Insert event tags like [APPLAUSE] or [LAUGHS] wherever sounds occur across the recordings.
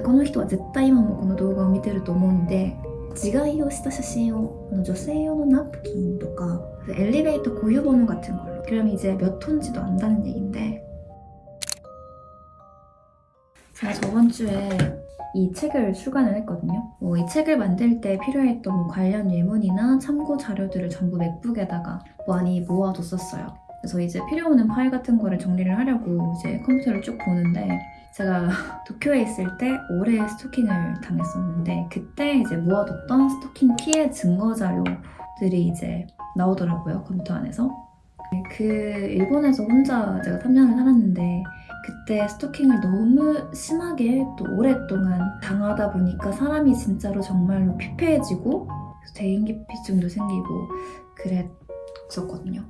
この人は絶対今もこの動画を見てると思うんで自害をした写真を女性用の napkin とか엘리베이터 고유번호 같은 걸로 그럼 이제 몇 톤지도 안다는 얘긴데 제가 저번 주에 이 책을 출간을 했거든요. 뭐 이 책을 만들 때 필요했던 뭐 관련 예문이나 참고 자료들을 전부 맥북에다가 많이 모아뒀었어요. 그래서 이제 필요 없는 파일 같은 거를 정리를 하려고 이제 컴퓨터를 쭉 보는데 제가 [LAUGHS] 도쿄에 있을 때 올해 스토킹을 당했었는데 그때 이제 모아뒀던 스토킹 피해 증거 자료들이 이제 나오더라고요 컴퓨터 안에서 그 일본에서 혼자 제가 3년을 살았는데 그때 스토킹을 너무 심하게 또 오랫동안 당하다 보니까 사람이 진짜로 정말로 피폐해지고 대인기피증도 생기고 그랬었거든요.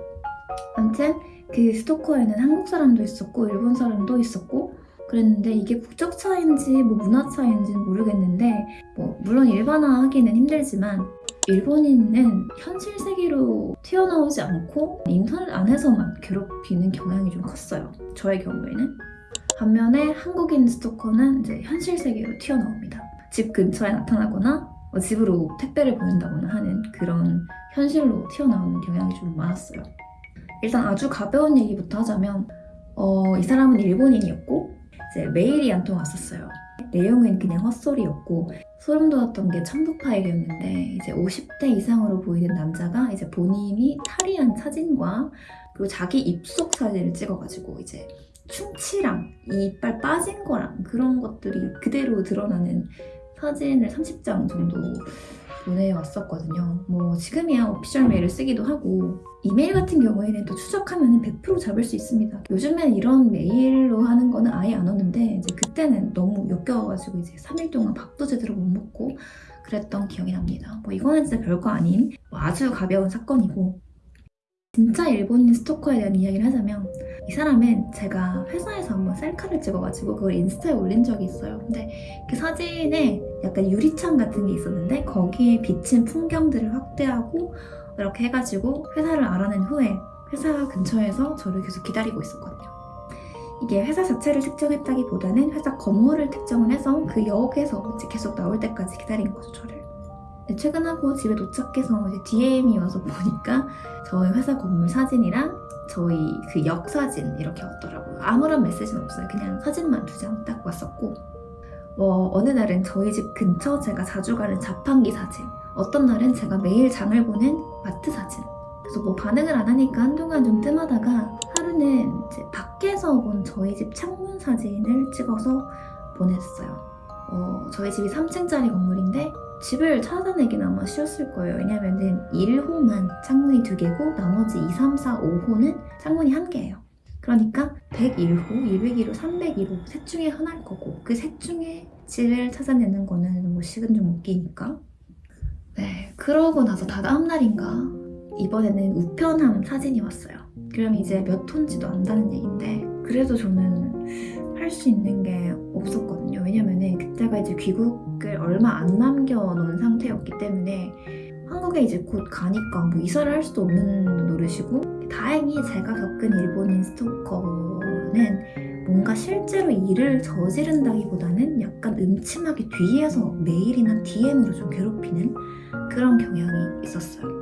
아무튼 그 스토커에는 한국 사람도 있었고 일본 사람도 있었고 그랬는데 이게 국적 차인지 뭐 문화 차인지는 모르겠는데 뭐 물론 일반화하기는 힘들지만 일본인은 현실 세계로 튀어나오지 않고 인터넷 안에서만 괴롭히는 경향이 좀 컸어요. 저의 경우에는. 반면에 한국인 스토커는 이제 현실 세계로 튀어나옵니다. 집 근처에 나타나거나 뭐 집으로 택배를 보낸다거나 하는 그런 현실로 튀어나오는 경향이 좀 많았어요. 일단 아주 가벼운 얘기부터 하자면 어, 이 사람은 일본인이었고 이제 메일이 한 통 왔었어요. 내용은 그냥 헛소리였고 소름 돋았던 게 첨부 파일이었는데 이제 50대 이상으로 보이는 남자가 이제 본인이 탈의한 사진과 그리고 자기 입속 사진을 찍어가지고 이제 충치랑 이빨 빠진 거랑 그런 것들이 그대로 드러나는 사진을 30장 정도 보내왔었거든요. 뭐 지금이야 오피셜 메일을 쓰기도 하고 이메일 같은 경우에는 또 추적하면 100% 잡을 수 있습니다. 요즘엔 이런 메일로 하는 거는 아예 안 오는데 이제 그때는 너무 역겨워가지고 이제 3일 동안 밥도 제대로 못 먹고 그랬던 기억이 납니다. 뭐 이거는 진짜 별거 아닌 뭐 아주 가벼운 사건이고 진짜 일본인 스토커에 대한 이야기를 하자면 이 사람은 제가 회사에서 한번 셀카를 찍어가지고 그걸 인스타에 올린 적이 있어요. 근데 그 사진에 약간 유리창 같은 게 있었는데 거기에 비친 풍경들을 확대하고 이렇게 해가지고 회사를 알아낸 후에 회사 근처에서 저를 계속 기다리고 있었거든요. 이게 회사 자체를 특정했다기보다는 회사 건물을 특정을 해서 그 역에서 이제 계속 나올 때까지 기다린 거죠, 저를. 네, 퇴근하고 집에 도착해서 이제 DM이 와서 [LAUGHS] 보니까 저희 회사 건물 사진이랑 저희 그 역 사진 이렇게 왔더라고요. 아무런 메시지는 없어요. 그냥 사진만 두 장 딱 왔었고 뭐 어느 날은 저희 집 근처 제가 자주 가는 자판기 사진 어떤 날은 제가 매일 장을 보는 마트 사진 그래서 뭐 반응을 안 하니까 한동안 좀 뜸하다가 하루는 이제 밖에서 본 저희 집 창문 사진을 찍어서 보냈어요. 어, 저희 집이 3층짜리 건물인데 집을 찾아내긴 아마 쉬웠을 거예요. 왜냐면은 1호만 창문이 두 개고 나머지 2, 3, 4, 5호는 창문이 한 개예요. 그러니까 101호, 201호, 301호 셋 중에 하나일 거고 그 셋 중에 집을 찾아내는 거는 뭐 식은 좀 웃기니까 네, 그러고 나서 다 다음 날인가 이번에는 우편함 사진이 왔어요. 그럼 이제 몇 톤지도 안다는 얘긴데 그래도 저는 할 수 있는 게 없었거든요. 왜냐면은 그때가 이제 귀국을 얼마 안 남겨놓은 상태였기 때문에 한국에 이제 곧 가니까 뭐 이사를 할 수도 없는 노릇이고 다행히 제가 겪은 일본인 스토커는 뭔가 실제로 일을 저지른다기보다는 약간 음침하게 뒤에서 메일이나 DM으로 좀 괴롭히는 그런 경향이 있었어요.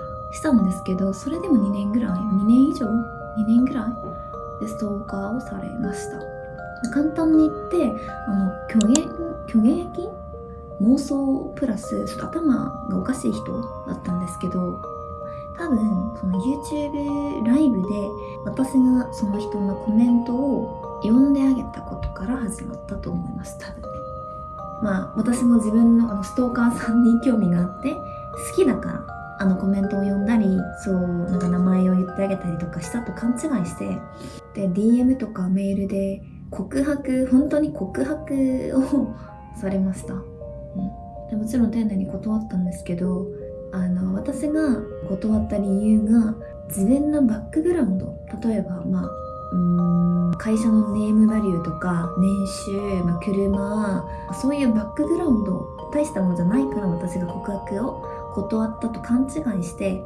したんですけどそれでも2年ぐらい2年以上？2年ぐらい？でストーカーをされました。簡単に言ってあの虚言虚言癖？妄想プラスちょっと頭がおかしい人だったんですけど多分その YouTube ライブで私がその人のコメントを読んであげたことから始まったと思います多分。まあ私も自分のあのストーカーさんに興味があって好きだからあのコメントを読んだりそうなんか名前を言ってあげたりとかしたと勘違いしてで DM とかメールで告白本当に告白をされました、うん、でもちろん丁寧に断ったんですけどあの私が断った理由が自分のバックグラウンド。例えばまあうん会社のネームバリューとか年収、まあ、車そういうバックグラウンド大したものじゃないから私が告白を断ったと勘違いして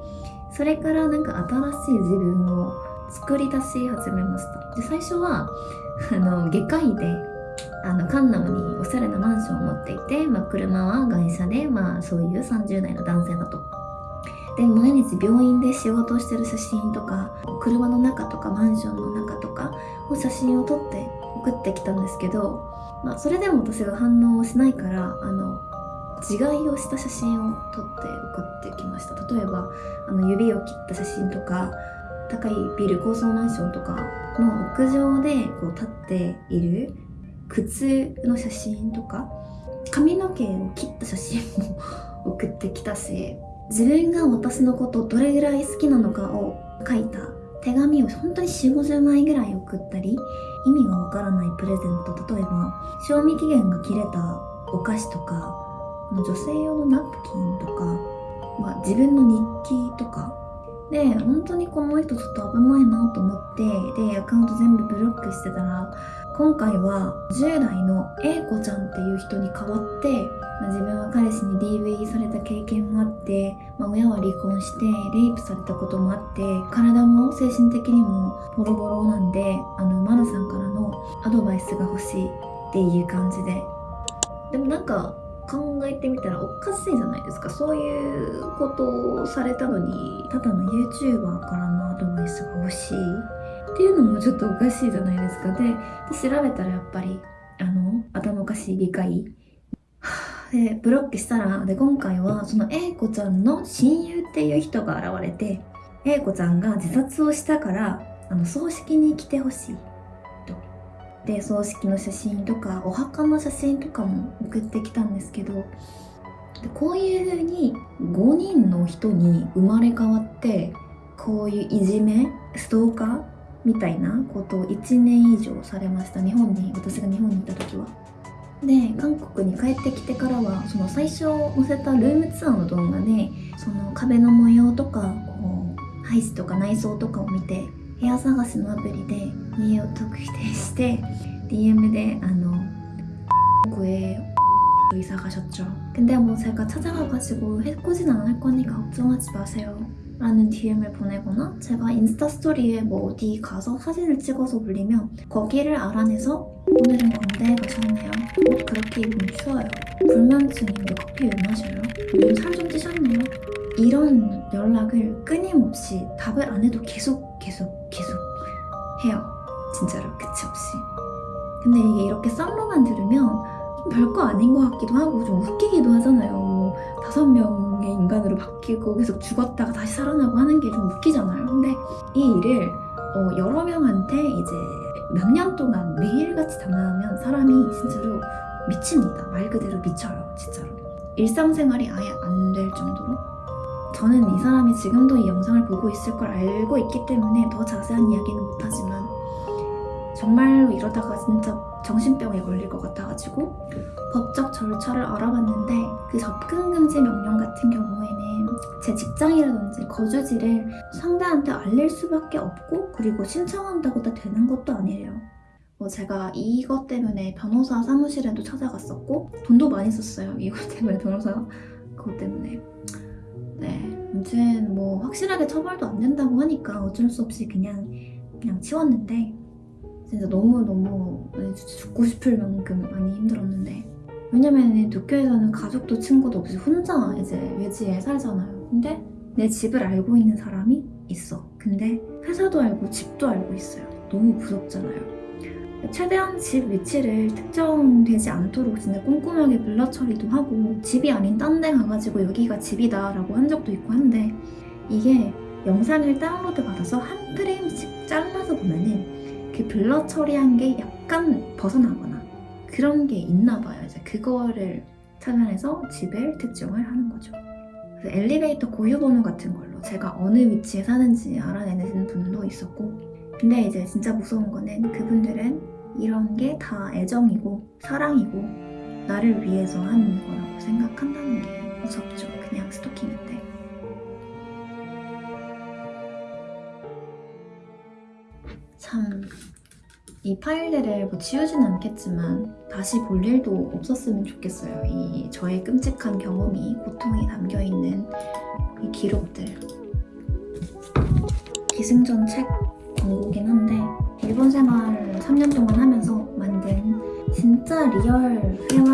それからなんか新しい自分を作り出し始めました。で最初はあの外科医であのカンナムにおしゃれなマンションを持っていて、まあ、車は会社で、まあ、そういう30代の男性だと。で毎日病院で仕事をしてる写真とか車の中とかマンションの中とかを写真を撮って送ってきたんですけど、まあ、それでも私が反応をしないからあの自害をした写真を撮って送ってきました。例えばあの指を切った写真とか高いビル高層マンションとかの屋上でこう立っている靴の写真とか髪の毛を切った写真も送ってきたし自分が私のことどれぐらい好きなのかを書いた手紙を本当に4 5 0枚ぐらい送ったり意味がわからないプレゼント例えば賞味期限が切れたお菓子とか女性用のナプキンとか、まあ、自分の日記とか。で本当にこの人ちょっと危ないなと思ってでアカウント全部ブロックしてたら今回は10代の A 子ちゃんっていう人に代わって、まあ自分は彼氏に DV された経験もあって、まあ親は離婚してレイプされたこともあって体も精神的にもボロボロなんであのマナさんからのアドバイスが欲しいっていう感じで。でもなんか考えてみたらおかしいじゃないですか。そういうことをされたのにただの YouTuber からのアドバイスが欲しい。っていうのもちょっとおかしいじゃないですか。で調べたらやっぱりあの頭おかしい理解。[SIGHS] でブロックしたらで今回はその A 子ちゃんの親友っていう人が現れて A 子ちゃんが自殺をしたからあの葬式に来てほしい。で葬式の写真とかお墓の写真とかも送ってきたんですけどでこういう風に5人の人に生まれ変わってこういういじめストーカーみたいなことを1年以上されました。日本に私が日本にいた時は。で韓国に帰ってきてからはその最初載せたルームツアーの動画でその壁の模様とかこう配置とか内装とかを見て部屋探しのアプリで家を特定して DM であの구에 이사 가셨죠. 근데 뭐 제가 찾아가가지고 해코지는 않을 거니까 걱정하지 마세요. 라는 DM을 보내거나 제가 인스타 스토리에 뭐 어디 가서 사진을 찍어서 올리면 거기를 알아내서 오늘은 광대에 가셨네요. 옷 그렇게 입으면 추워요. 불면증인데 커피 왜 마셔요? 요즘 살 좀 찌셨네요. 이런 연락을 끊임없이 답을 안 해도 계속 계속 계속 해요. 진짜로 끝이 없이. 근데 이게 이렇게 썰로만 들으면 별거 아닌 것 같기도 하고 좀 웃기기도 하잖아요. 뭐 다섯 명의 인간으로 바뀌고 계속 죽었다가 다시 살아나고 하는 게 좀 웃기잖아요. 근데 이 일을 어, 여러 명한테 이제 몇 년 동안 매일같이 당하면 사람이 진짜로 미칩니다. 말 그대로 미쳐요. 진짜로. 일상생활이 아예 안 될 정도로. 저는 이 사람이 지금도 이 영상을 보고 있을 걸 알고 있기 때문에 더 자세한 이야기는 못하지만 정말로 이러다가 진짜 정신병에 걸릴 것 같아가지고 법적 절차를 알아봤는데 그 접근 금지 명령 같은 경우에는 제 직장이라든지 거주지를 상대한테 알릴 수밖에 없고 그리고 신청한다고 다 되는 것도 아니래요. 뭐 제가 이것 때문에 변호사 사무실에도 찾아갔었고 돈도 많이 썼어요. 이것 때문에 변호사 그것 때문에 네. 아무튼 뭐 확실하게 처벌도 안 된다고 하니까 어쩔 수 없이 그냥 그냥 치웠는데 진짜 너무너무 죽고 싶을 만큼 많이 힘들었는데 왜냐면 도쿄에서는 가족도 친구도 없이 혼자 이제 외지에 살잖아요. 근데 내 집을 알고 있는 사람이 있어. 근데 회사도 알고 집도 알고 있어요. 너무 무섭잖아요 최대한 집 위치를 특정되지 않도록 진짜 꼼꼼하게 블러 처리도 하고 집이 아닌 딴 데 가가지고 여기가 집이다 라고 한 적도 있고 한데 이게 영상을 다운로드 받아서 한 프레임씩 잘라서 보면은 그 블러 처리한 게 약간 벗어나거나 그런 게 있나 봐요. 이제 그거를 찾아내서 집을 특정을 하는 거죠. 엘리베이터 고유 번호 같은 걸로 제가 어느 위치에 사는지 알아내는 분도 있었고 근데 이제 진짜 무서운 거는 그분들은 이런 게 다 애정이고 사랑이고 나를 위해서 하는 거라고 생각한다는 게 무섭죠. 그냥 스토킹인데. 참, 이 파일들을 뭐 지우진 않겠지만 다시 볼 일도 없었으면 좋겠어요. 이 저의 끔찍한 경험이 고통이 담겨 있는 이 기록들. 기승전 책 광고긴 한데 일본 생활 3년 동안 하면서 만든 진짜 리얼 회화